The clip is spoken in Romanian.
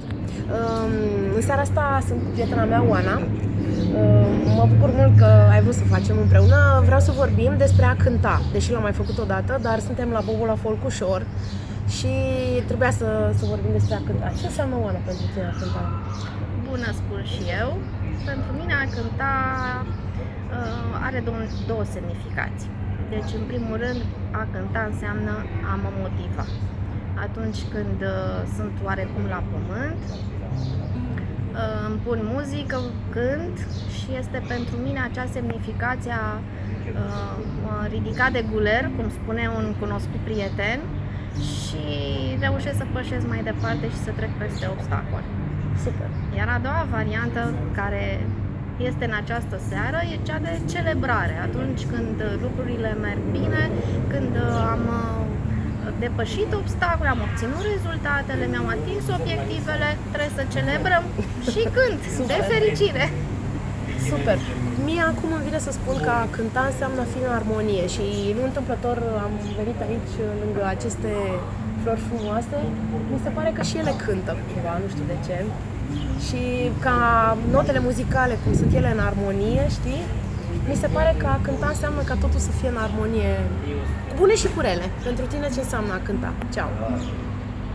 făcut. Um, în seara asta sunt cu prietena mea, Oana. Um, mă bucur mult că ai vrut să facem împreună. Vreau să vorbim despre a cânta, deși l-am mai făcut odată, dar suntem la Bobola Folk ușor și trebuia să, să vorbim despre a cânta. Ce înseamnă Oana pentru tine a cânta? Bună spun și eu. Pentru mine a cânta uh, are două, două semnificații. Deci, în primul rând, a cânta înseamnă a mă motiva. Atunci când uh, sunt oarecum la pământ, uh, îmi pun muzică, cânt și este pentru mine acea semnificație a uh, mă ridica de guler, cum spune un cunoscut prieten, și reușesc să pășesc mai departe și să trec peste obstacole. Super! Iar a doua variantă care este în această seară e cea de celebrare. Atunci când lucrurile merg bine, când am uh, depășit obstacole, am obținut rezultatele, mi-am atins obiectivele, trebuie să celebrăm și când, Super. de fericire. Super! Mie acum îmi vine să spun că a cânta înseamnă a fi în armonie și nu întâmplător am venit aici lângă aceste flori frumoase. Mi se pare că și ele cântă cumva, nu știu de ce. Și ca notele muzicale, cum sunt ele în armonie, știi? Mi se pare că a cânta înseamnă ca totul să fie în armonie, bune și cu rele. Pentru tine ce înseamnă a cânta? Ceau!